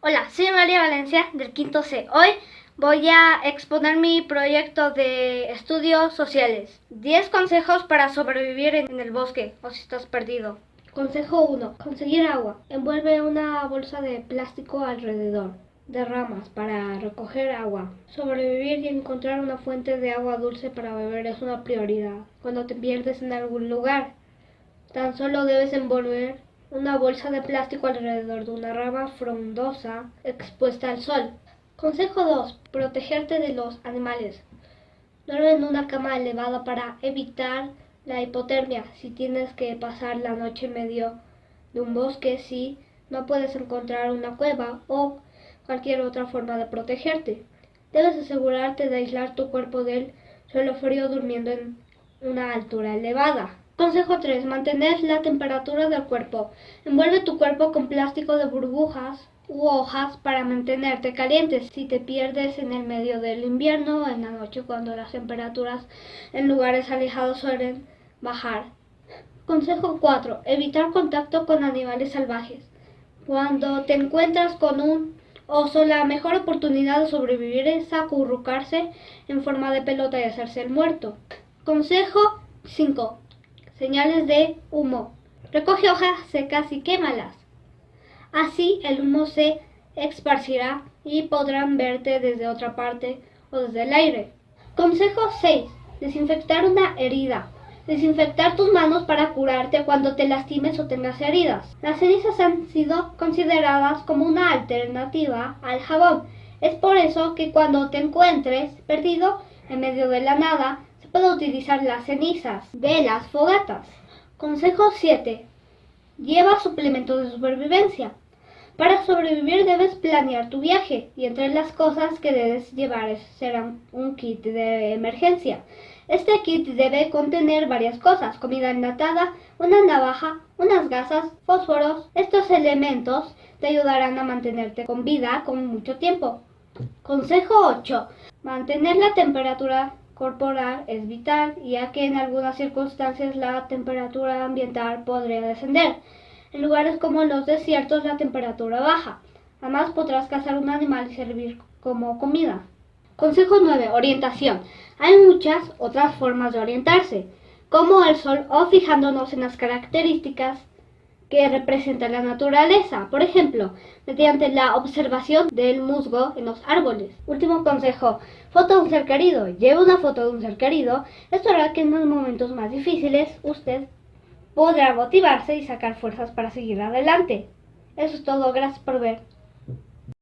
Hola, soy María Valencia del quinto C. Hoy voy a exponer mi proyecto de estudios sociales. 10 consejos para sobrevivir en el bosque o si estás perdido. Consejo 1. Conseguir agua. Envuelve una bolsa de plástico alrededor de ramas para recoger agua. Sobrevivir y encontrar una fuente de agua dulce para beber es una prioridad. Cuando te pierdes en algún lugar, tan solo debes envolver una bolsa de plástico alrededor de una rama frondosa expuesta al sol. Consejo 2. Protegerte de los animales. Duerme en una cama elevada para evitar la hipotermia si tienes que pasar la noche en medio de un bosque si no puedes encontrar una cueva o cualquier otra forma de protegerte. Debes asegurarte de aislar tu cuerpo del suelo frío durmiendo en una altura elevada. Consejo 3. Mantener la temperatura del cuerpo. Envuelve tu cuerpo con plástico de burbujas u hojas para mantenerte caliente si te pierdes en el medio del invierno o en la noche cuando las temperaturas en lugares alejados suelen bajar. Consejo 4. Evitar contacto con animales salvajes. Cuando te encuentras con un oso, la mejor oportunidad de sobrevivir es acurrucarse en forma de pelota y hacerse el muerto. Consejo 5. Señales de humo. Recoge hojas secas y quémalas. Así el humo se esparcirá y podrán verte desde otra parte o desde el aire. Consejo 6. Desinfectar una herida. Desinfectar tus manos para curarte cuando te lastimes o tengas heridas. Las cenizas han sido consideradas como una alternativa al jabón. Es por eso que cuando te encuentres perdido en medio de la nada, puede utilizar las cenizas de las fogatas. Consejo 7. Lleva suplementos de supervivencia. Para sobrevivir debes planear tu viaje y entre las cosas que debes llevar serán un kit de emergencia. Este kit debe contener varias cosas, comida enlatada, una navaja, unas gasas, fósforos. Estos elementos te ayudarán a mantenerte con vida con mucho tiempo. Consejo 8. Mantener la temperatura corporal es vital, ya que en algunas circunstancias la temperatura ambiental podría descender. En lugares como los desiertos la temperatura baja. Además podrás cazar un animal y servir como comida. Consejo 9. Orientación. Hay muchas otras formas de orientarse, como el sol o fijándonos en las características que representa la naturaleza, por ejemplo, mediante la observación del musgo en los árboles. Último consejo, foto de un ser querido. Lleve una foto de un ser querido. Esto hará que en los momentos más difíciles usted podrá motivarse y sacar fuerzas para seguir adelante. Eso es todo, gracias por ver.